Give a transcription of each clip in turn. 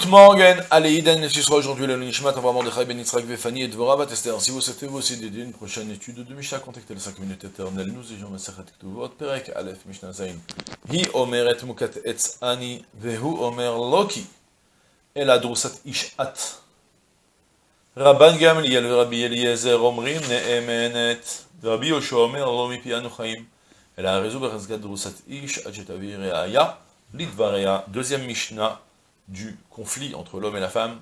Good morning, allez, Iden, ce sera aujourd'hui le Nishmat, on va Mordechai Ben Yitzhak Vefani et Dvorah Esther. Si vous souhaitez vous aussi dédier une prochaine étude de Mishnah, contactez les 5 minutes éternelles. Nous ayons Masechet Ktuvot, Perek, Aleph, Mishnah Zain. Hi omeret mukat etz ani, vehu omer loki. El adrusat ishat. Rabban Gamliel Rabbi Eliezer omrim ne'emenet. Rabbi Yoshua omer lo mipi anu chaim. Elle a raison בחזקת דרוסת איש עד שתביא ראיה לדבריה. Deuxième Mishnah du conflit entre l'homme et la femme,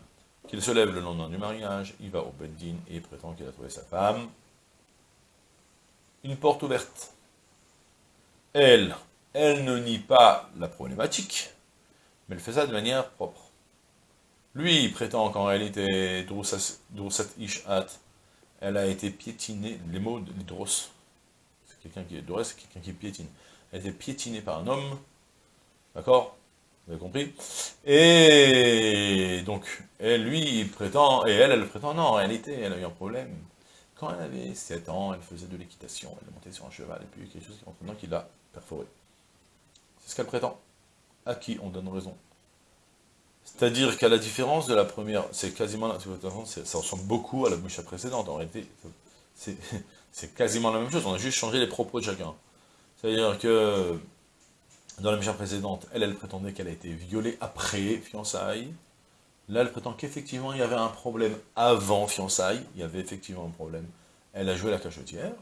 qu'il se lève le lendemain du mariage, il va au Beddin et prétend qu'il a trouvé sa femme. Une porte ouverte. Elle, elle ne nie pas la problématique, mais elle fait ça de manière propre. Lui, il prétend qu'en réalité, Drusat Ishat, elle a été piétinée, les mots de Dros, c'est quelqu'un qui est Dros, c'est quelqu'un qui piétine. Elle a été piétinée par un homme, d'accord? Vous avez compris? Et donc, elle, lui, il prétend, et elle, elle prétend, non, en réalité, elle a eu un problème. Quand elle avait 7 ans, elle faisait de l'équitation, elle montée sur un cheval, et puis quelque chose qui qui l'a perforé. C'est ce qu'elle prétend. À qui on donne raison C'est-à-dire qu'à la différence de la première, c'est quasiment, ça ressemble beaucoup à la précédente, en réalité, c'est quasiment la même chose, on a juste changé les propos de chacun. C'est-à-dire que dans la mission précédente, elle, elle prétendait qu'elle a été violée après fiançailles. Là, elle prétend qu'effectivement, il y avait un problème avant fiançailles. Il y avait effectivement un problème. Elle a joué la cachotière,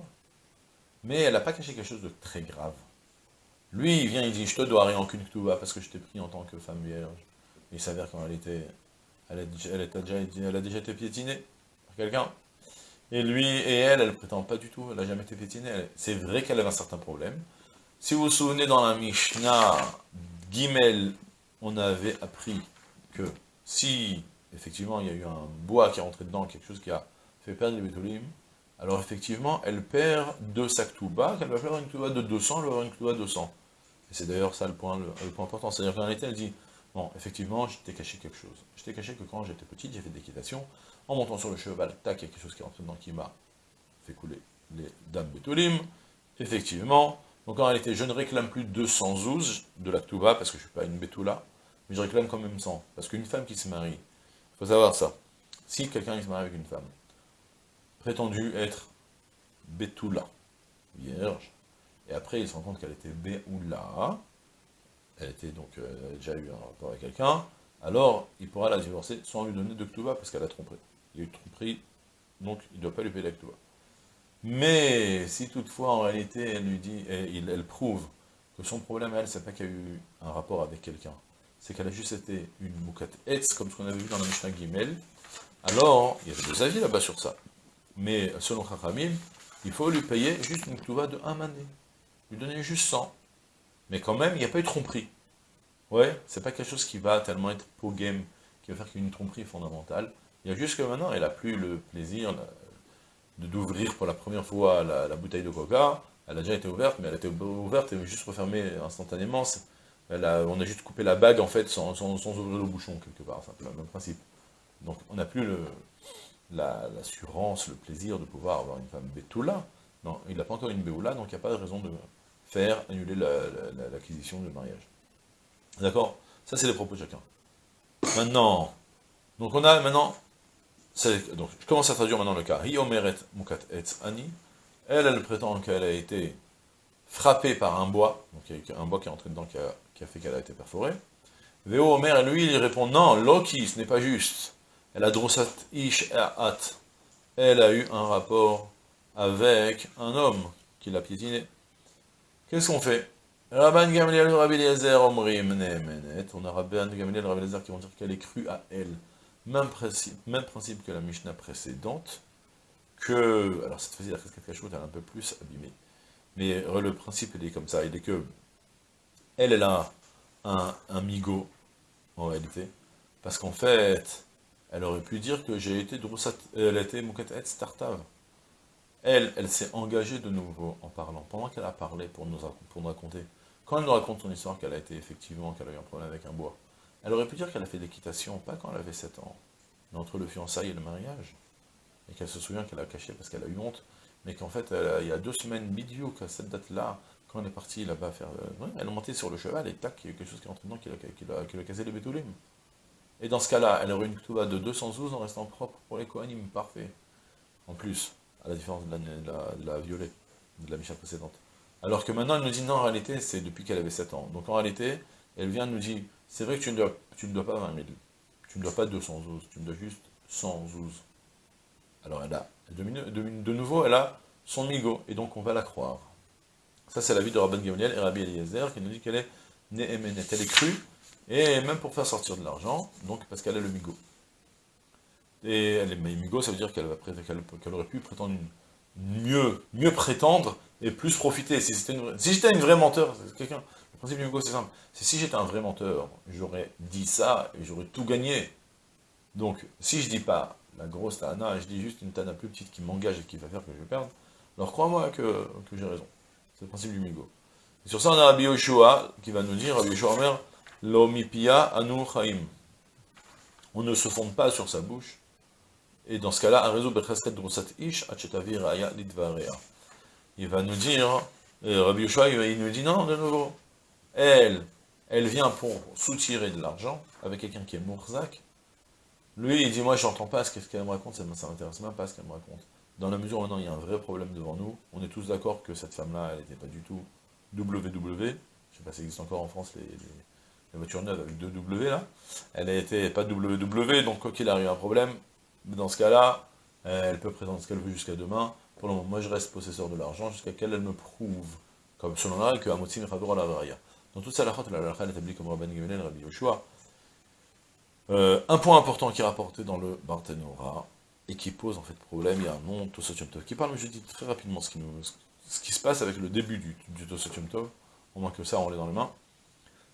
mais elle n'a pas caché quelque chose de très grave. Lui, il vient, il dit, je te dois rien en qu'une parce que je t'ai pris en tant que femme vierge. il s'avère qu'en réalité, elle a, elle, a déjà, elle a déjà été piétinée par quelqu'un. Et lui et elle, elle prétend pas du tout, elle n'a jamais été piétinée. C'est vrai qu'elle avait un certain problème, si vous vous souvenez, dans la Mishnah Gimel, on avait appris que si, effectivement, il y a eu un bois qui est rentré dedans, quelque chose qui a fait perdre les bétolim, alors effectivement, elle perd deux sacs bas, qu'elle va perdre une touba de 200, elle va avoir une touba de 200. Et c'est d'ailleurs ça le point, important. C'est-à-dire qu'en réalité, elle dit, bon, effectivement, je t'ai caché quelque chose. Je t'ai caché que quand j'étais petite, j'ai fait de l'équitation, en montant sur le cheval, tac, il y a quelque chose qui est rentré dedans qui m'a fait couler les dames bétolim. Effectivement, donc en réalité, je ne réclame plus 200 zouz de la Touba, parce que je ne suis pas une bétoula, mais je réclame quand même 100. Parce qu'une femme qui se marie, il faut savoir ça, si quelqu'un se marie avec une femme, prétendue être bétoula, vierge, et après il se rend compte qu'elle était béoula, elle était donc euh, déjà eu un rapport avec quelqu'un, alors il pourra la divorcer sans lui donner de Ktuba, parce qu'elle a trompé. Il y a eu tromperie, donc il ne doit pas lui payer la Ktuba. Mais si toutefois, en réalité, elle lui dit, et elle prouve que son problème, elle, c'est pas qu'il y a eu un rapport avec quelqu'un, c'est qu'elle a juste été une moukat etz, comme ce qu'on avait vu dans la Mishnah Gimel, alors, il y avait des avis là-bas sur ça. Mais selon Chachamim, il faut lui payer juste une touva de un mané. Lui donner juste 100. Mais quand même, il n'y a pas eu de tromperie. Ouais, c'est pas quelque chose qui va tellement être pour game, qui va faire qu'une tromperie fondamentale. Il y a juste que maintenant, elle a plus le plaisir, d'ouvrir pour la première fois la, bouteille de coca, elle a déjà été ouverte, mais elle a été ouverte et juste refermée instantanément. On a juste coupé la bague, en fait, sans, ouvrir le bouchon, quelque part, c'est le même principe. Donc, on n'a plus l'assurance, le, plaisir de pouvoir avoir une femme bétoula. Non, il n'a pas encore une béoula, donc il n'y a pas de raison de faire annuler l'acquisition du mariage. D'accord? Ça, c'est les propos de chacun. Maintenant, donc on a maintenant donc, je commence à traduire maintenant le cas. mukat ani. Elle, elle prétend qu'elle a été frappée par un bois, donc il y a un bois qui est entré dedans qui a, fait qu'elle a été perforée. Veo Omer, lui, il répond, non, Loki, ce n'est pas juste. Elle a drosat ish at. Elle a eu un rapport avec un homme qui l'a piétiné. Qu'est-ce qu'on fait? Rabban Gamliel, Rabbi Eliezer, Omrim, On a Rabban Gamliel, Rabbi Eliezer qui vont dire qu'elle est crue à elle. Même principe, que la Mishnah précédente, que, alors cette fois-ci la casquette cachoute est un peu plus abîmée, mais le principe est comme ça, il est que, elle, elle a un, un migo, en réalité, parce qu'en fait, elle aurait pu dire que j'ai été Drusat, elle a été Mukatet Startav. Elle, elle s'est engagée de nouveau en parlant, pendant qu'elle a parlé pour nous, pour nous raconter. Quand elle nous raconte son histoire, qu'elle a été effectivement, qu'elle a eu un problème avec un bois, elle aurait pu dire qu'elle a fait l'équitation, pas quand elle avait 7 ans, mais entre le fiançailles et le mariage. Et qu'elle se souvient qu'elle a caché parce qu'elle a eu honte, mais qu'en fait, il y a deux semaines, bidou, qu'à cette date-là, quand on est parti là-bas faire... Elle est montée sur le cheval et tac, il y a quelque chose qui est rentré dedans qui a, qui a, cassé les bétoulim. Et dans ce cas-là, elle aurait une Ktuba de 212 en restant propre pour les Kohanim, parfait. En plus, à la différence de la, de la, violée, de la Misha précédente. Alors que maintenant, elle nous dit non, en réalité, c'est depuis qu'elle avait 7 ans. Donc en réalité, elle vient nous dire, c'est vrai que tu ne, dois, pas 20 000, tu ne dois pas 212, tu me dois juste 112. Alors elle a, de, nouveau, elle a son migo, et donc on va la croire. Ça, c'est la vie de Rabban Gamaliel et Rabbi Eliezer, qui nous dit qu'elle est Nehemenet. Elle est crue, et même pour faire sortir de l'argent, donc parce qu'elle a le migo. Et elle est migo, ça veut dire qu'elle aurait pu prétendre mieux, mieux prétendre et plus profiter. Si j'étais une vraie menteur, quelqu'un, le principe du migo c'est simple, si j'étais un vrai menteur, j'aurais dit ça et j'aurais tout gagné. Donc, si je dis pas la grosse Tana, je dis juste une Tana plus petite qui m'engage et qui va faire que je vais perdre, alors crois-moi que, j'ai raison. C'est le principe du migo. Et sur ça, on a Rabbi Yoshua qui va nous dire, Rabbi Yoshua Omer, L'omipia anu chaim. On ne se fonde pas sur sa bouche. Et dans ce cas-là, réseau ish Il va nous dire, Rabbi Yoshua, il nous dit, non, de nouveau, elle, elle vient pour soutirer de l'argent avec quelqu'un qui est Mourzak. Lui, il dit, moi, j'entends pas ce qu'elle me raconte, ça m'intéresse même pas ce qu'elle me raconte. Dans la mesure où maintenant il y a un vrai problème devant nous, on est tous d'accord que cette femme-là, elle n'était pas du tout WW, je sais pas si existe encore en France, les, voitures neuves avec deux W là, elle n'était pas WW, donc quoi qu'il arrive un problème, dans ce cas-là, elle peut présenter ce qu'elle veut jusqu'à demain, pour le moment, moi je reste possesseur de l'argent jusqu'à qu'elle elle me prouve, comme selon la que Amotsim à la. Dans toute ça, la la la établie comme Rabban Gamaliel, Rabbi Yoshua. Euh, un point important qui est rapporté dans le Barthénora, et qui pose en fait problème, il y a un nom, Tosotium Tov, qui parle, mais je dis très rapidement ce qui, nous, ce qui se passe avec le début du, du Tosotium Tov, au moins que ça, on l'est dans les mains,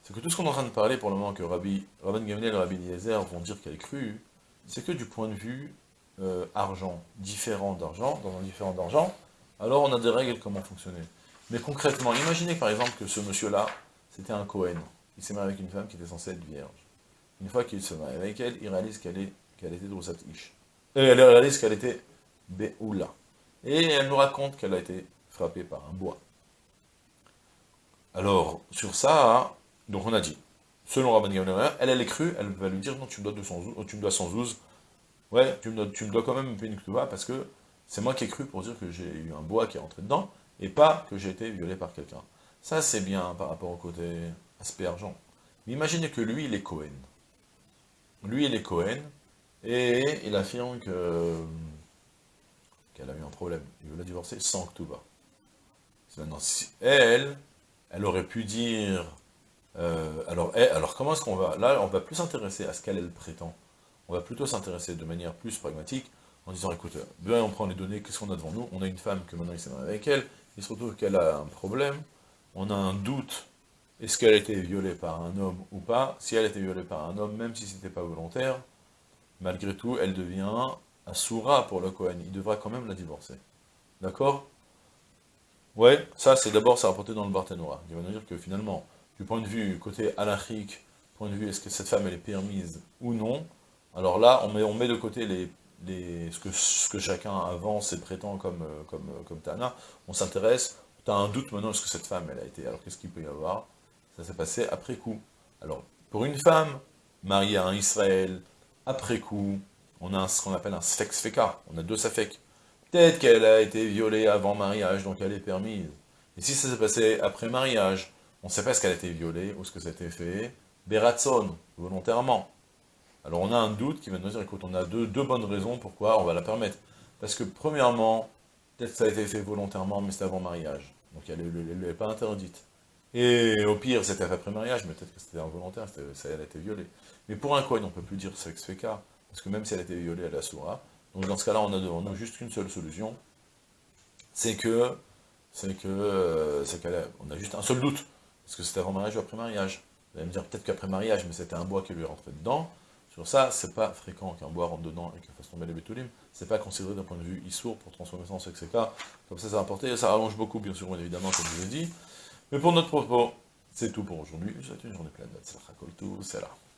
c'est que tout ce qu'on est en train de parler pour le moment, que Rabbi, Rabban Gamliel et Rabbi Eliezer vont dire qu'elle est crue, c'est que du point de vue euh, argent, différent d'argent, dans un différent d'argent, alors on a des règles comment fonctionner. Mais concrètement, imaginez par exemple que ce monsieur-là, c'était un Cohen. Il s'est marié avec une femme qui était censée être vierge. Une fois qu'il se marie avec elle, il réalise qu'elle qu'elle était Drosat Ish. Et elle réalise qu'elle était Beoula. Et elle nous raconte qu'elle a été frappée par un bois. Alors, sur ça, donc on a dit, selon Rabban Gamliel, elle, elle est crue, elle va lui dire, non, tu me dois 212, tu me dois 112, ouais, tu me dois, tu me dois quand même une Ktuba, parce que c'est moi qui ai cru pour dire que j'ai eu un bois qui est rentré dedans, et pas que j'ai été violé par quelqu'un. Ça, c'est bien par rapport au côté aspect argent. Mais imaginez que lui, il est Cohen. Lui, il est Cohen, et il affirme que qu'elle a eu un problème. Il veut la divorcer sans Ktuba. Maintenant, si elle, elle aurait pu dire... Euh, alors, alors, comment est-ce qu'on va... Là, on va plus s'intéresser à ce qu'elle, elle prétend. On va plutôt s'intéresser de manière plus pragmatique, en disant, écoute, bien on prend les données, qu'est-ce qu'on a devant nous? On a une femme que maintenant il s'est marié avec elle, il se retrouve qu'elle a un problème, on a un doute, est-ce qu'elle a été violée par un homme ou pas Si elle a été violée par un homme, même si ce n'était pas volontaire, malgré tout, elle devient Asura pour le Kohen. Il devra quand même la divorcer. D'accord? Ouais, ça c'est d'abord, ça rapporté dans le Barthénora. Il va nous dire que finalement, du point de vue côté halachique, point de vue est-ce que cette femme elle est permise ou non, alors là, on met, de côté les, ce, que, chacun avance et prétend comme, comme, comme Tana, on s'intéresse, tu as un doute maintenant, est-ce que cette femme elle a été, alors qu'est-ce qu'il peut y avoir? Ça s'est passé après coup. Alors, pour une femme mariée à un Israël, après coup, on a ce qu'on appelle un sfek on a deux safek. Peut-être qu'elle a été violée avant mariage, donc elle est permise. Et si ça s'est passé après mariage, on ne sait pas ce qu'elle a été violée, ou ce que ça a été fait, beratson, volontairement. Alors on a un doute qui va nous dire, écoute, on a deux bonnes raisons pourquoi on va la permettre. Parce que premièrement, peut-être que ça a été fait volontairement, mais c'était avant mariage. Donc elle n'est pas interdite. Et au pire, c'était après mariage, mais peut-être que c'était involontaire, ça, a été violée. Mais pour un quoi, on ne peut plus dire sexe féca, parce que même si elle a été violée, elle a soura. Donc dans ce cas-là, on a devant nous juste une seule solution, c'est que, c'est que, euh, c'est qu'elle on a juste un seul doute, parce que c'était avant mariage ou après mariage. Vous allez me dire peut-être qu'après mariage, mais c'était un bois qui lui est rentré dedans. Sur ça, c'est pas fréquent qu'un bois rentre dedans et qu'il fasse tomber les bétoulim. C'est pas considéré d'un point de vue issour pour transformer ça en sexe Comme ça, ça va apporter, ça rallonge beaucoup, bien sûr, évidemment, comme je l'ai dit. Mais pour notre propos, c'est tout pour aujourd'hui. Je vous souhaite une journée pleine c'est là.